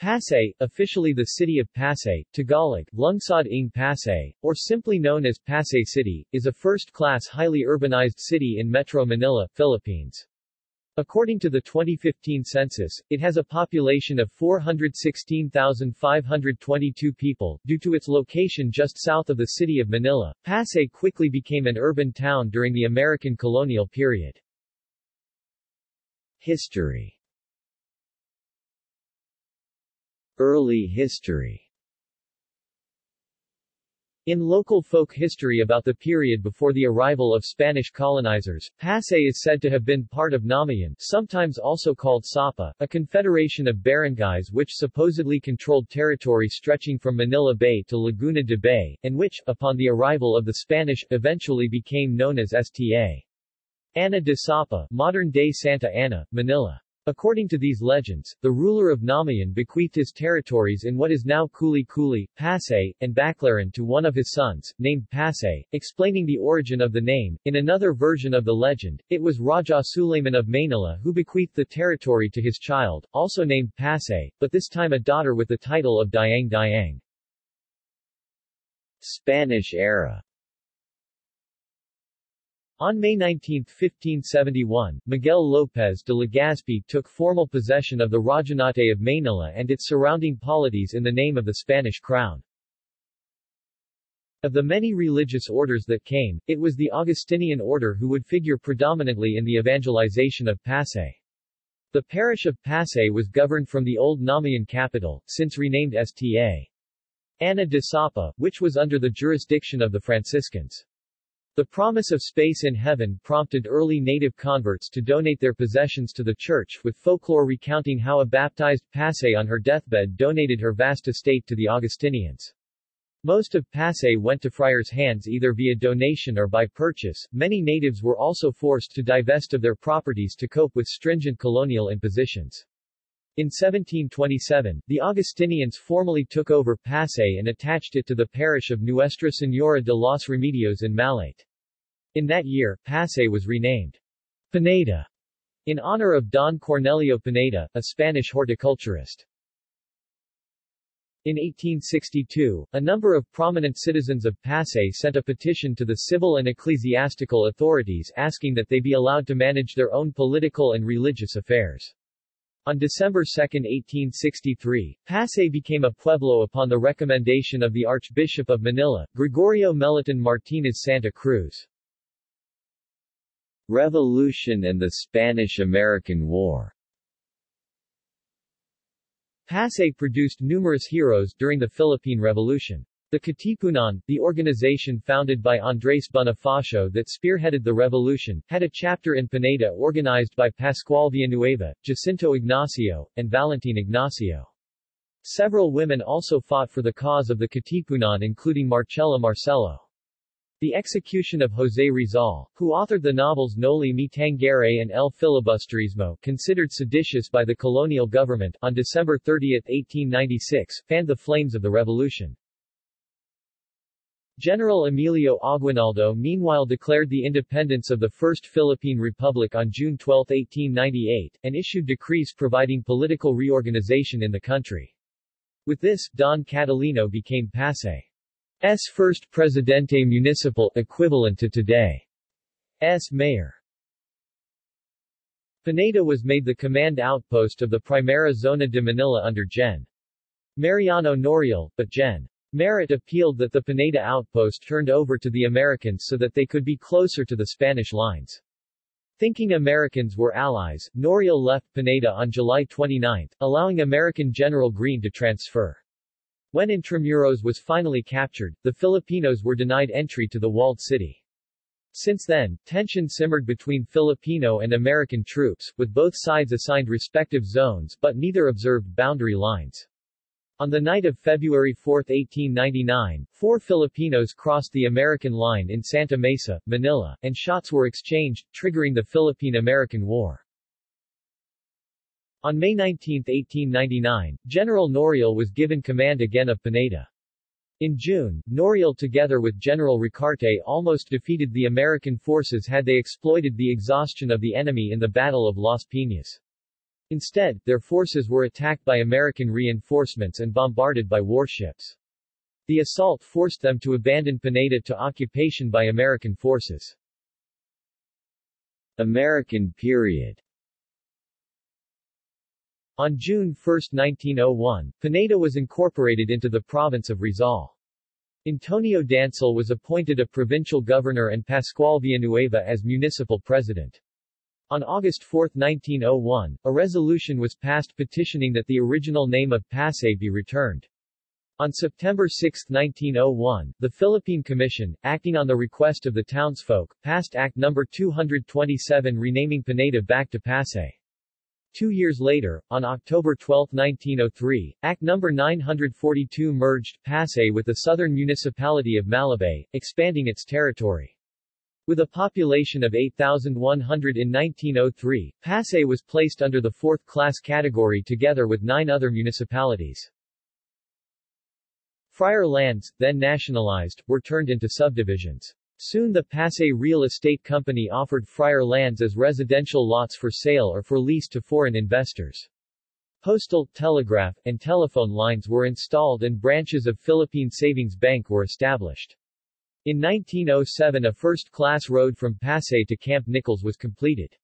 Pasay, officially the city of Pasay, Tagalog, Lungsod ng Pasay, or simply known as Pasay City, is a first-class highly urbanized city in Metro Manila, Philippines. According to the 2015 census, it has a population of 416,522 people. Due to its location just south of the city of Manila, Pasay quickly became an urban town during the American colonial period. History Early history in local folk history about the period before the arrival of Spanish colonizers, Pasay is said to have been part of Namayan, sometimes also called Sapa, a confederation of barangays which supposedly controlled territory stretching from Manila Bay to Laguna de Bay, and which, upon the arrival of the Spanish, eventually became known as Sta. Ana de Sapa, modern-day Santa Ana, Manila. According to these legends, the ruler of Namayan bequeathed his territories in what is now Kuli Kuli, Pasay, and Baclaran to one of his sons, named Pasay, explaining the origin of the name. In another version of the legend, it was Raja Suleiman of Manila who bequeathed the territory to his child, also named Pasay, but this time a daughter with the title of Diang Diang. Spanish era on May 19, 1571, Miguel López de Legazpi took formal possession of the Rajanate of Manila and its surrounding polities in the name of the Spanish crown. Of the many religious orders that came, it was the Augustinian order who would figure predominantly in the evangelization of Pasay. The parish of Pasay was governed from the old Namayan capital, since renamed Sta. Ana de Sapa, which was under the jurisdiction of the Franciscans. The promise of space in heaven prompted early native converts to donate their possessions to the church, with folklore recounting how a baptized Pasay on her deathbed donated her vast estate to the Augustinians. Most of Pasay went to friars' hands either via donation or by purchase. Many natives were also forced to divest of their properties to cope with stringent colonial impositions. In 1727, the Augustinians formally took over Pasay and attached it to the parish of Nuestra Señora de los Remedios in Malate. In that year, Pasay was renamed Pineda in honor of Don Cornelio Pineda, a Spanish horticulturist. In 1862, a number of prominent citizens of Pasay sent a petition to the civil and ecclesiastical authorities asking that they be allowed to manage their own political and religious affairs. On December 2, 1863, Pasay became a pueblo upon the recommendation of the Archbishop of Manila, Gregorio Meliton Martinez Santa Cruz. Revolution and the Spanish-American War Pasay produced numerous heroes during the Philippine Revolution. The Katipunan, the organization founded by Andres Bonifacio that spearheaded the revolution, had a chapter in Pineda organized by Pascual Villanueva, Jacinto Ignacio, and Valentin Ignacio. Several women also fought for the cause of the Katipunan including Marcella Marcelo. The execution of José Rizal, who authored the novels Noli Me Tangere and El Filibusterismo, considered seditious by the colonial government, on December 30, 1896, fanned the flames of the revolution. General Emilio Aguinaldo meanwhile declared the independence of the First Philippine Republic on June 12, 1898, and issued decrees providing political reorganization in the country. With this, Don Catalino became Pasay. S first Presidente Municipal equivalent to today's mayor. Pineda was made the command outpost of the Primera Zona de Manila under Gen. Mariano Noriel, but Gen. Merritt appealed that the Pineda outpost turned over to the Americans so that they could be closer to the Spanish lines. Thinking Americans were allies, Noriel left Pineda on July 29, allowing American General Greene to transfer. When Intramuros was finally captured, the Filipinos were denied entry to the walled city. Since then, tension simmered between Filipino and American troops, with both sides assigned respective zones but neither observed boundary lines. On the night of February 4, 1899, four Filipinos crossed the American line in Santa Mesa, Manila, and shots were exchanged, triggering the Philippine-American War. On May 19, 1899, General Noriel was given command again of Pineda. In June, Noriel together with General Ricarte almost defeated the American forces had they exploited the exhaustion of the enemy in the Battle of Las Piñas. Instead, their forces were attacked by American reinforcements and bombarded by warships. The assault forced them to abandon Pineda to occupation by American forces. American period On June 1, 1901, Pineda was incorporated into the province of Rizal. Antonio Dancil was appointed a provincial governor and Pascual Villanueva as municipal president. On August 4, 1901, a resolution was passed petitioning that the original name of Pasay be returned. On September 6, 1901, the Philippine Commission, acting on the request of the townsfolk, passed Act No. 227 renaming Pineda back to Pasay. Two years later, on October 12, 1903, Act No. 942 merged Pasay with the southern municipality of Malabay, expanding its territory. With a population of 8,100 in 1903, Pasay was placed under the fourth-class category together with nine other municipalities. Friar lands, then nationalized, were turned into subdivisions. Soon the Pasay Real Estate Company offered Friar lands as residential lots for sale or for lease to foreign investors. Postal, telegraph, and telephone lines were installed and branches of Philippine Savings Bank were established. In 1907 a first-class road from Pasay to Camp Nichols was completed.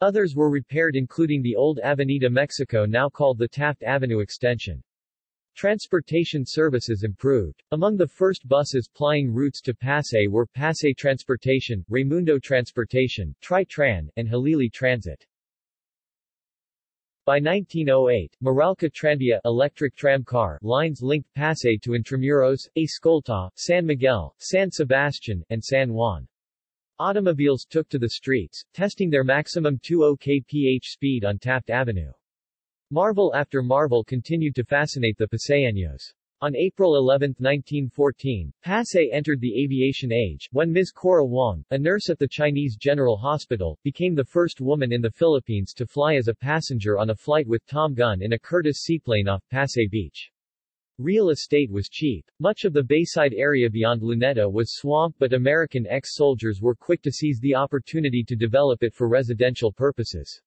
Others were repaired including the old Avenida Mexico now called the Taft Avenue Extension. Transportation services improved. Among the first buses plying routes to Pasay were Pasay Transportation, Raymundo Transportation, Tri-Tran, and Halili Transit. By 1908, Meralco Tranvia electric tramcar lines linked Pasay to Intramuros, Escolta, San Miguel, San Sebastian, and San Juan. Automobiles took to the streets, testing their maximum 20 kph speed on Taft Avenue. Marvel after marvel continued to fascinate the Paseños. On April 11, 1914, Pasay entered the aviation age, when Ms. Cora Wong, a nurse at the Chinese General Hospital, became the first woman in the Philippines to fly as a passenger on a flight with Tom Gunn in a Curtiss seaplane off Pasay Beach. Real estate was cheap. Much of the Bayside area beyond Luneta was swamp but American ex-soldiers were quick to seize the opportunity to develop it for residential purposes.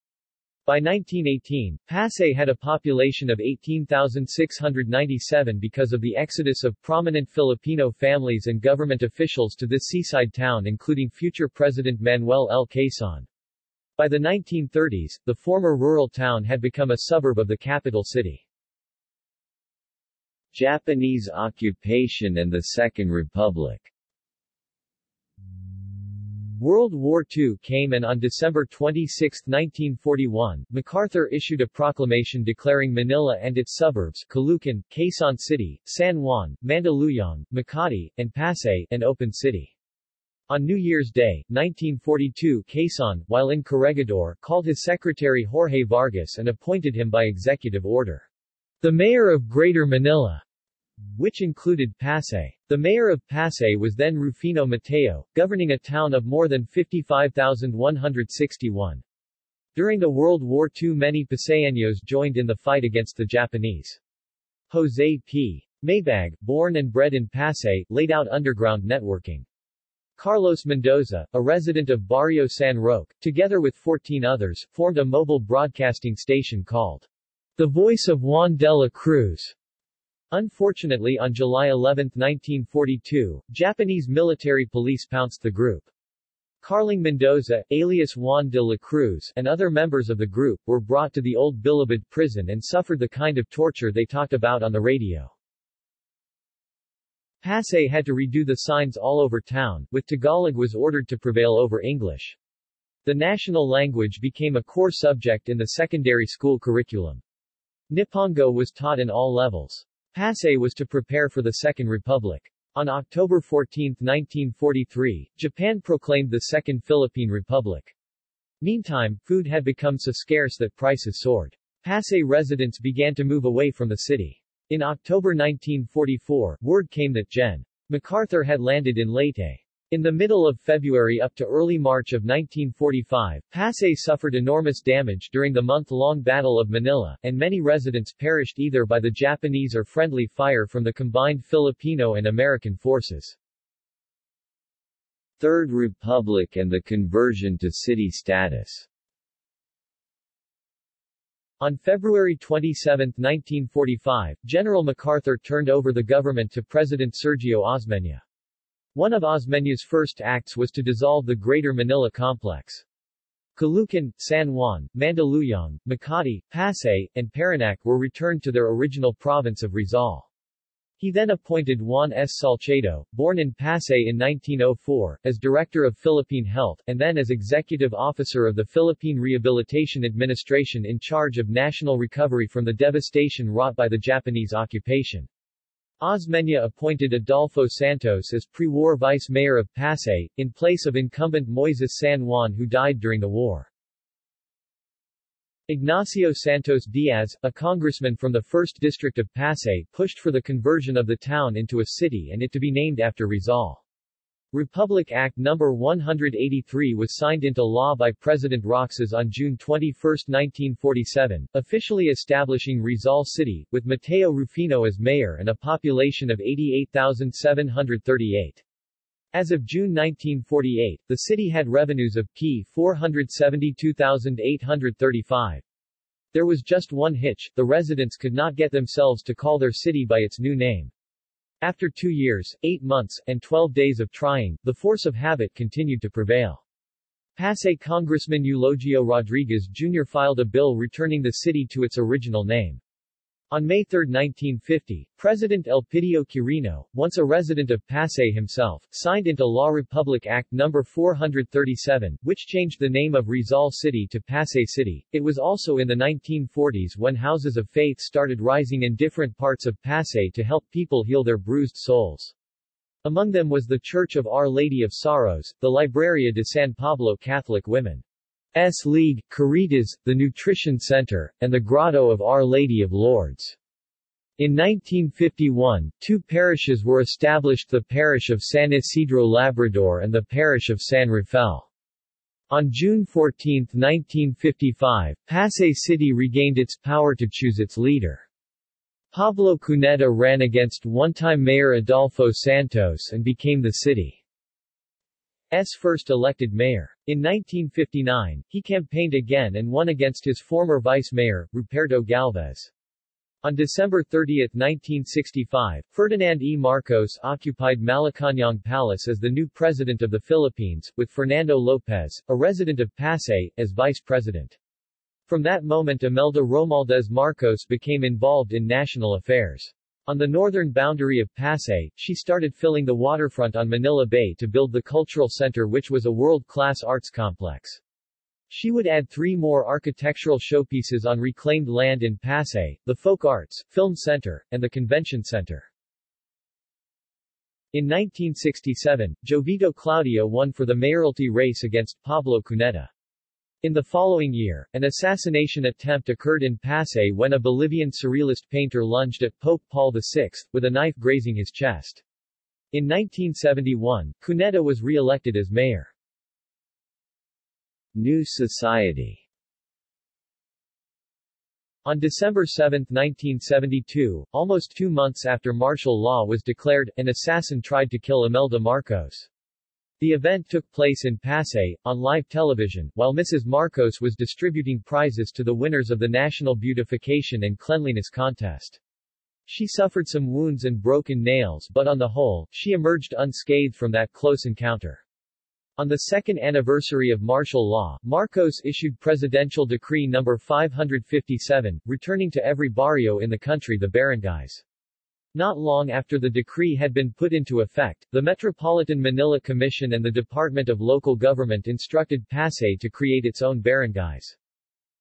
By 1918, Pasay had a population of 18,697 because of the exodus of prominent Filipino families and government officials to this seaside town including future President Manuel L. Quezon. By the 1930s, the former rural town had become a suburb of the capital city. Japanese occupation and the Second Republic World War II came and on December 26, 1941, MacArthur issued a proclamation declaring Manila and its suburbs Caloocan, Quezon City, San Juan, Mandaluyong, Makati, and Pasay an open city. On New Year's Day, 1942 Quezon, while in Corregidor, called his secretary Jorge Vargas and appointed him by executive order. The mayor of Greater Manila which included Pasay. The mayor of Pasay was then Rufino Mateo, governing a town of more than 55,161. During the World War II many Paseños joined in the fight against the Japanese. Jose P. Maybag, born and bred in Pasay, laid out underground networking. Carlos Mendoza, a resident of Barrio San Roque, together with 14 others, formed a mobile broadcasting station called The Voice of Juan de la Cruz. Unfortunately on July 11, 1942, Japanese military police pounced the group. Carling Mendoza, alias Juan de la Cruz, and other members of the group, were brought to the old Bilibid prison and suffered the kind of torture they talked about on the radio. Pasay had to redo the signs all over town, with Tagalog was ordered to prevail over English. The national language became a core subject in the secondary school curriculum. Nipongo was taught in all levels. Pasay was to prepare for the Second Republic. On October 14, 1943, Japan proclaimed the Second Philippine Republic. Meantime, food had become so scarce that prices soared. Pasay residents began to move away from the city. In October 1944, word came that Gen. MacArthur had landed in Leyte. In the middle of February up to early March of 1945, Pasay suffered enormous damage during the month-long Battle of Manila, and many residents perished either by the Japanese or friendly fire from the combined Filipino and American forces. Third Republic and the conversion to city status On February 27, 1945, General MacArthur turned over the government to President Sergio Osmeña. One of Osmeña's first acts was to dissolve the Greater Manila Complex. Caloocan, San Juan, Mandaluyong, Makati, Pasay, and Parañaque were returned to their original province of Rizal. He then appointed Juan S. Salcedo, born in Pasay in 1904, as Director of Philippine Health, and then as Executive Officer of the Philippine Rehabilitation Administration in charge of national recovery from the devastation wrought by the Japanese occupation. Osmeña appointed Adolfo Santos as pre-war vice mayor of Pasay, in place of incumbent Moises San Juan who died during the war. Ignacio Santos Diaz, a congressman from the 1st District of Pasay, pushed for the conversion of the town into a city and it to be named after Rizal. Republic Act No. 183 was signed into law by President Roxas on June 21, 1947, officially establishing Rizal City, with Mateo Rufino as mayor and a population of 88,738. As of June 1948, the city had revenues of P 472,835. There was just one hitch, the residents could not get themselves to call their city by its new name. After two years, eight months, and 12 days of trying, the force of habit continued to prevail. Pasay Congressman Eulogio Rodriguez Jr. filed a bill returning the city to its original name. On May 3, 1950, President Elpidio Quirino, once a resident of Pasay himself, signed into law Republic Act No. 437, which changed the name of Rizal City to Pasay City. It was also in the 1940s when houses of faith started rising in different parts of Pasay to help people heal their bruised souls. Among them was the Church of Our Lady of Sorrows, the Libreria de San Pablo Catholic Women. S. League, Caritas, the Nutrition Center, and the Grotto of Our Lady of Lourdes. In 1951, two parishes were established the parish of San Isidro Labrador and the parish of San Rafael. On June 14, 1955, Pasay City regained its power to choose its leader. Pablo Cuneta ran against one-time mayor Adolfo Santos and became the city. S. first elected mayor. In 1959, he campaigned again and won against his former vice mayor, Ruperto Galvez. On December 30, 1965, Ferdinand E. Marcos occupied Malacañang Palace as the new president of the Philippines, with Fernando Lopez, a resident of Pasay, as vice president. From that moment Imelda Romualdez Marcos became involved in national affairs. On the northern boundary of Pasay, she started filling the waterfront on Manila Bay to build the cultural center which was a world-class arts complex. She would add three more architectural showpieces on reclaimed land in Pasay, the Folk Arts, Film Center, and the Convention Center. In 1967, Jovito Claudio won for the mayoralty race against Pablo Cuneta. In the following year, an assassination attempt occurred in Pasay when a Bolivian surrealist painter lunged at Pope Paul VI, with a knife grazing his chest. In 1971, Cuneta was re-elected as mayor. New Society On December 7, 1972, almost two months after martial law was declared, an assassin tried to kill Imelda Marcos. The event took place in Pasay, on live television, while Mrs. Marcos was distributing prizes to the winners of the National Beautification and Cleanliness Contest. She suffered some wounds and broken nails but on the whole, she emerged unscathed from that close encounter. On the second anniversary of martial law, Marcos issued Presidential Decree No. 557, returning to every barrio in the country the barangays. Not long after the decree had been put into effect, the Metropolitan Manila Commission and the Department of Local Government instructed Pasay to create its own barangays.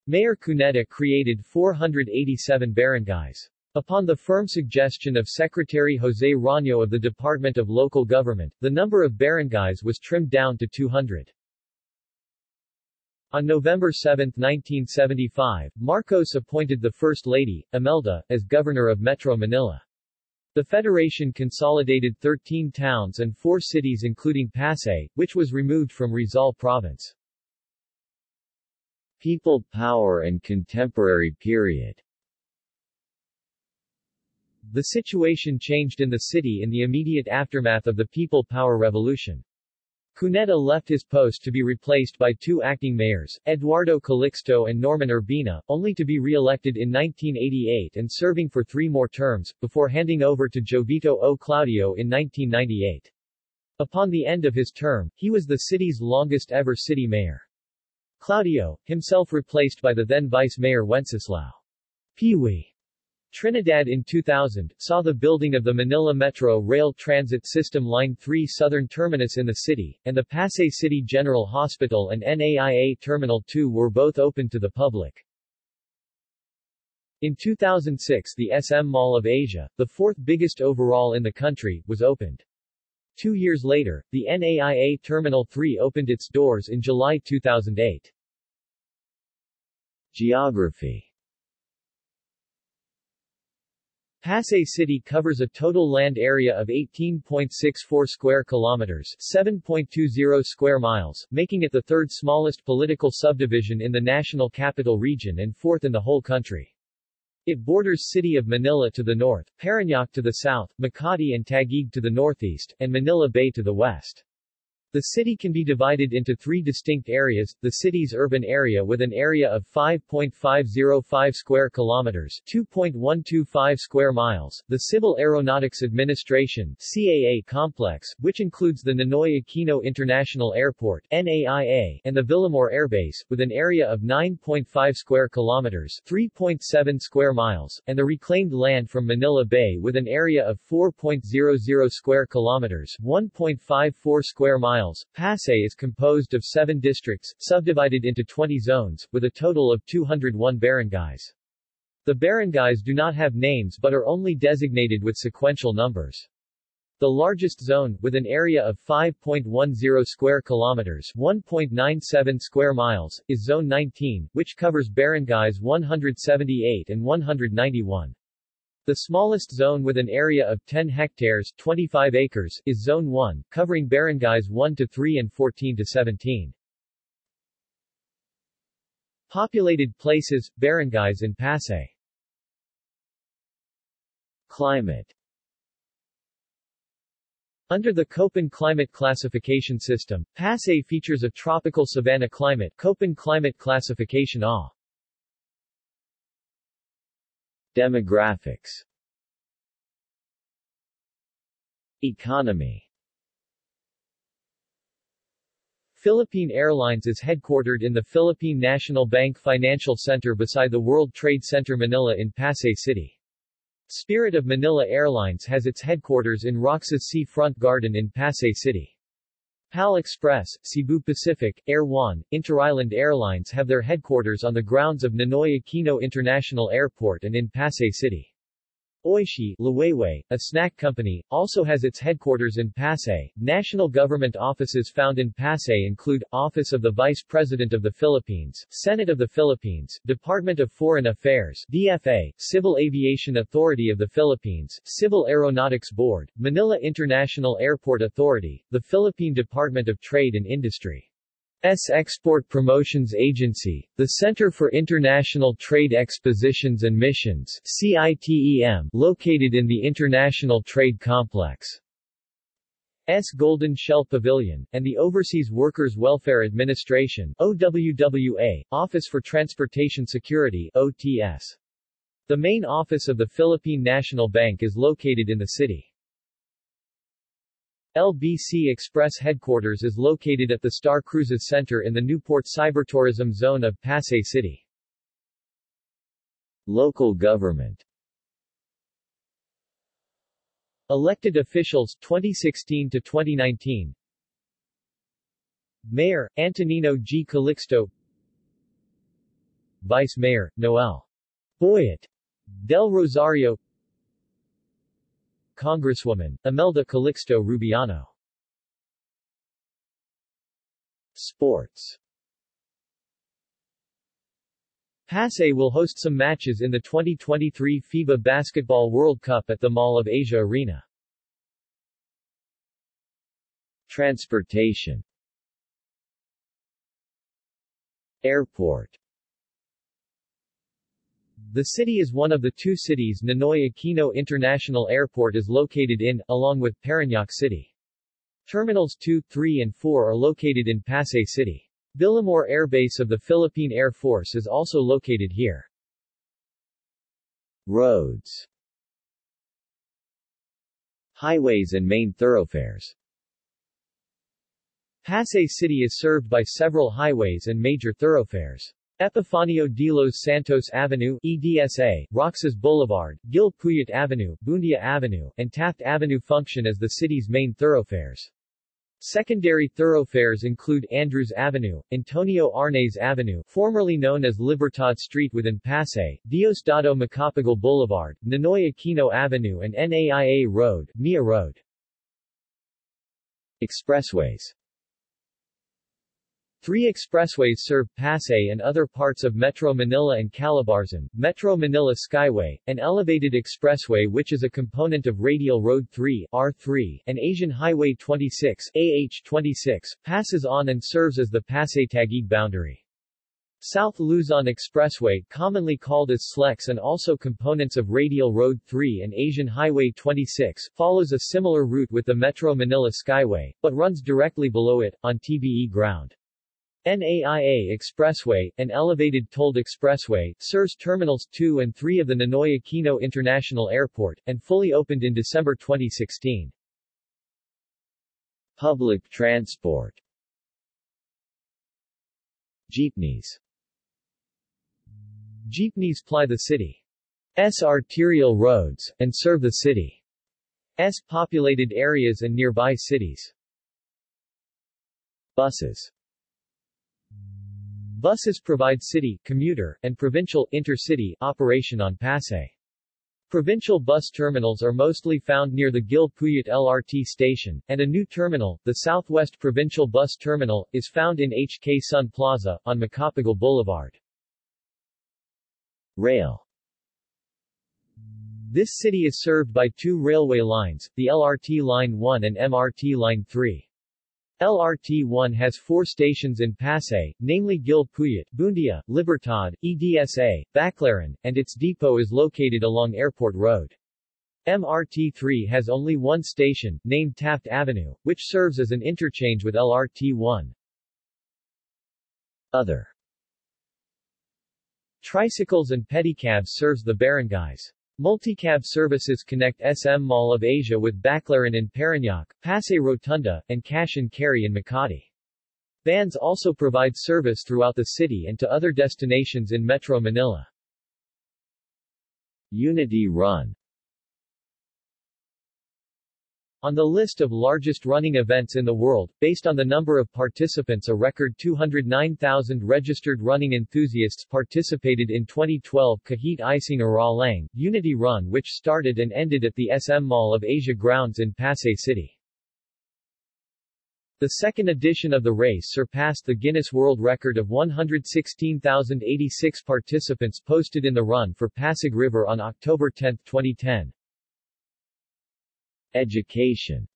Mayor Cuneta created 487 barangays. Upon the firm suggestion of Secretary Jose Roño of the Department of Local Government, the number of barangays was trimmed down to 200. On November 7, 1975, Marcos appointed the First Lady, Imelda, as governor of Metro Manila. The federation consolidated 13 towns and 4 cities including Pasay, which was removed from Rizal province. People power and contemporary period The situation changed in the city in the immediate aftermath of the People Power Revolution. Cuneta left his post to be replaced by two acting mayors, Eduardo Calixto and Norman Urbina, only to be re-elected in 1988 and serving for three more terms, before handing over to Jovito O. Claudio in 1998. Upon the end of his term, he was the city's longest-ever city mayor. Claudio, himself replaced by the then vice mayor Wenceslao Peewee Trinidad in 2000, saw the building of the Manila Metro Rail Transit System Line 3 southern terminus in the city, and the Pasay City General Hospital and NAIA Terminal 2 were both open to the public. In 2006 the SM Mall of Asia, the fourth biggest overall in the country, was opened. Two years later, the NAIA Terminal 3 opened its doors in July 2008. Geography Pasay City covers a total land area of 18.64 square kilometers, 7.20 square miles, making it the third smallest political subdivision in the National Capital Region and fourth in the whole country. It borders city of Manila to the north, Parañaque to the south, Makati and Taguig to the northeast, and Manila Bay to the west. The city can be divided into three distinct areas, the city's urban area with an area of 5.505 square kilometers 2.125 square miles, the Civil Aeronautics Administration CAA complex, which includes the Ninoy Aquino International Airport NAIA, and the Villamor Airbase, with an area of 9.5 square kilometers 3.7 square miles, and the reclaimed land from Manila Bay with an area of 4.00 square kilometers 1.54 square miles miles. Pasay is composed of seven districts, subdivided into 20 zones, with a total of 201 barangays. The barangays do not have names but are only designated with sequential numbers. The largest zone, with an area of 5.10 square kilometers 1.97 square miles, is Zone 19, which covers barangays 178 and 191. The smallest zone with an area of 10 hectares 25 acres is Zone 1, covering barangays 1 to 3 and 14 to 17. Populated places, barangays in Pasay Climate Under the Köppen climate classification system, Pasay features a tropical savanna climate Köppen climate classification A. Demographics Economy Philippine Airlines is headquartered in the Philippine National Bank Financial Center beside the World Trade Center Manila in Pasay City. Spirit of Manila Airlines has its headquarters in Roxas Sea Front Garden in Pasay City. PAL Express, Cebu Pacific, Air One, Interisland Airlines have their headquarters on the grounds of Ninoy Aquino International Airport and in Pasay City. Oishi, Liwayway, a snack company, also has its headquarters in Pasay. National government offices found in Pasay include, Office of the Vice President of the Philippines, Senate of the Philippines, Department of Foreign Affairs, DFA, Civil Aviation Authority of the Philippines, Civil Aeronautics Board, Manila International Airport Authority, the Philippine Department of Trade and Industry. S Export Promotions Agency, the Center for International Trade Expositions and Missions CITEM, located in the International Trade Complex. S Golden Shell Pavilion, and the Overseas Workers Welfare Administration OWWA, Office for Transportation Security OTS. The main office of the Philippine National Bank is located in the city. LBC Express headquarters is located at the Star Cruises Center in the Newport Cybertourism Zone of Pasay City. Local government. Elected officials 2016 to 2019 Mayor, Antonino G. Calixto. Vice Mayor, Noel. Boyet. Del Rosario Congresswoman, Imelda Calixto Rubiano. Sports Pasay will host some matches in the 2023 FIBA Basketball World Cup at the Mall of Asia Arena. Transportation Airport the city is one of the two cities Ninoy Aquino International Airport is located in, along with Parañaque City. Terminals 2, 3 and 4 are located in Pasay City. Villamor Air Base of the Philippine Air Force is also located here. Roads Highways and main thoroughfares Pasay City is served by several highways and major thoroughfares. Epifanio de los Santos Avenue EDSA, Roxas Boulevard, Gil Puyat Avenue, Buendia Avenue, and Taft Avenue function as the city's main thoroughfares. Secondary thoroughfares include Andrews Avenue, Antonio Arnaiz Avenue formerly known as Libertad Street within Pasay, Diosdado Macapagal Boulevard, Ninoy Aquino Avenue and NAIA Road, Mia Road. Expressways Three expressways serve Pasay and other parts of Metro Manila and Calabarzon, Metro Manila Skyway, an elevated expressway which is a component of Radial Road 3 R3, and Asian Highway 26 AH26, passes on and serves as the Pasay-Taguig boundary. South Luzon Expressway, commonly called as SLEX and also components of Radial Road 3 and Asian Highway 26, follows a similar route with the Metro Manila Skyway, but runs directly below it, on TBE ground. NAIA Expressway, an elevated tolled expressway, serves Terminals 2 and 3 of the Ninoy Aquino International Airport, and fully opened in December 2016. Public transport Jeepneys Jeepneys ply the city's arterial roads, and serve the city's populated areas and nearby cities. Buses Buses provide city, commuter, and provincial, intercity, operation on Pasay. Provincial bus terminals are mostly found near the Gil Puyat LRT station, and a new terminal, the Southwest Provincial Bus Terminal, is found in HK Sun Plaza, on Macapagal Boulevard. Rail This city is served by two railway lines, the LRT Line 1 and MRT Line 3. LRT-1 has four stations in Pasay, namely Gil Puyat, Buendia, Libertad, EDSA, Baclaran, and its depot is located along Airport Road. MRT-3 has only one station, named Taft Avenue, which serves as an interchange with LRT-1. Other Tricycles and pedicabs serves the barangays. Multicab services connect SM Mall of Asia with Baclaran in Parañaque, Pasay Rotunda, and Cash and Carry in Makati. Vans also provide service throughout the city and to other destinations in Metro Manila. Unity Run On the list of largest running events in the world, based on the number of participants a record 209,000 registered running enthusiasts participated in 2012 Kahit Isang Araw Lang, Unity Run which started and ended at the SM Mall of Asia grounds in Pasay City. The second edition of the race surpassed the Guinness World Record of 116,086 participants posted in the run for Pasig River on October 10, 2010. Education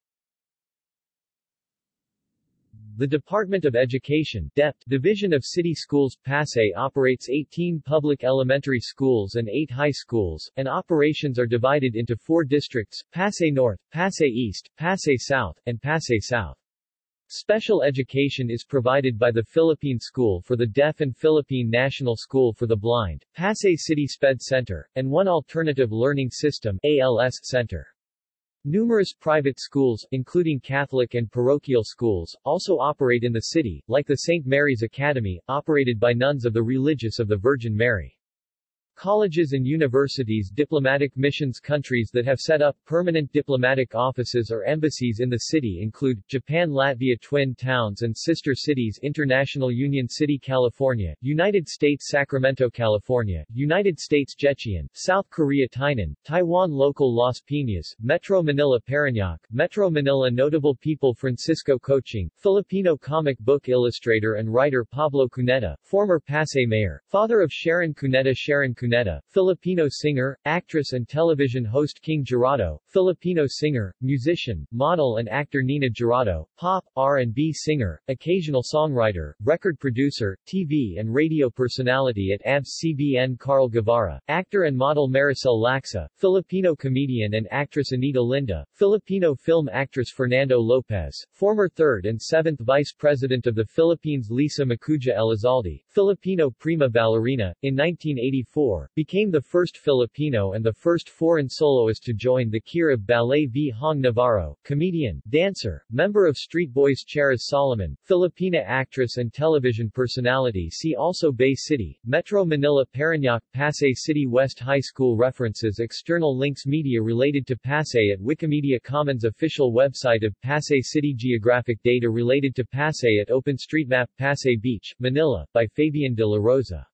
The Department of Education DEPT, Division of City Schools Pasay operates 18 public elementary schools and 8 high schools, and operations are divided into four districts, Pasay North, Pasay East, Pasay South, and Pasay South. Special education is provided by the Philippine School for the Deaf and Philippine National School for the Blind, Pasay City SPED Center, and one alternative learning system ALS Center. Numerous private schools, including Catholic and parochial schools, also operate in the city, like the St. Mary's Academy, operated by nuns of the Religious of the Virgin Mary. Colleges and universities Diplomatic missions Countries that have set up permanent diplomatic offices or embassies in the city include, Japan Latvia Twin Towns and Sister Cities International Union City California, United States Sacramento California, United States Jecheon, South Korea Tainan, Taiwan Local Las Piñas, Metro Manila Parañaque, Metro Manila Notable people Francisco Coching, Filipino comic book illustrator and writer Pablo Cuneta, former Pasay mayor, father of Sharon Cuneta Sharon Cuneta Filipino singer, actress and television host King Girado, Filipino singer, musician, model and actor Nina Girado, pop, R&B singer, occasional songwriter, record producer, TV and radio personality at ABS-CBN Carl Guevara, actor and model Maricel Laxa, Filipino comedian and actress Anita Linda, Filipino film actress Fernando Lopez, former third and seventh vice president of the Philippines Lisa Macuja Elizalde, Filipino prima ballerina, in 1984, became the first Filipino and the first foreign soloist to join the Kirov Ballet Vhong Navarro, comedian, dancer, member of Street Boys Charis Solomon, Filipina actress and television personality. See also Bay City, Metro Manila Parañaque Pasay City West High School References. External links Media related to Pasay at Wikimedia Commons Official website of Pasay City. Geographic data related to Pasay at OpenStreetMap Pasay Beach, Manila, by Fabian de la Rosa